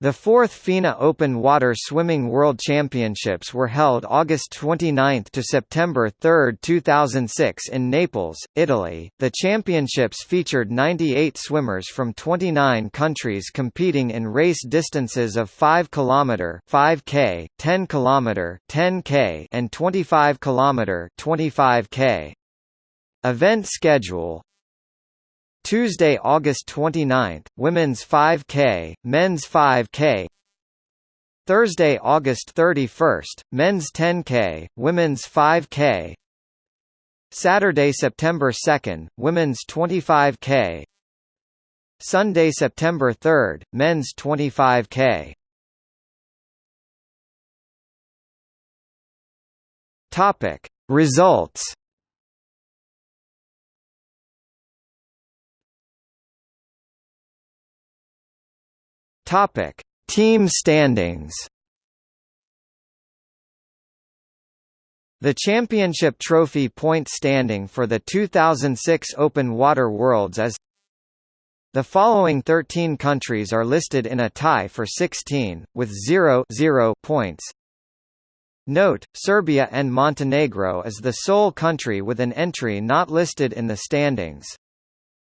The fourth FINA Open Water Swimming World Championships were held August 29 to September 3, 2006 in Naples, Italy. The championships featured 98 swimmers from 29 countries competing in race distances of 5 km, 5k, 10 km, 10k, and 25 km, 25k. Event schedule Tuesday, August 29, Women's 5K, Men's 5K. Thursday, August 31, Men's 10K, Women's 5K. Saturday, September 2, Women's 25K. Sunday, September 3, Men's 25K. Topic: Results Topic: Team standings. The championship trophy point standing for the 2006 Open Water Worlds is The following 13 countries are listed in a tie for 16, with 0, 0 points. Note, Serbia and Montenegro is the sole country with an entry not listed in the standings.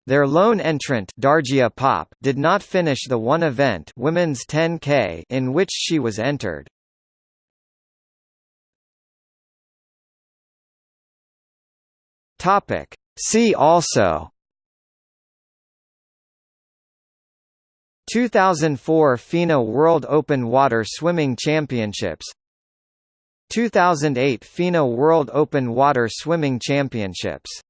Their lone entrant Dargia Pop did not finish the one event women's 10K in which she was entered. Topic. See also. 2004 FINA World Open Water Swimming Championships. 2008 FINA World Open Water Swimming Championships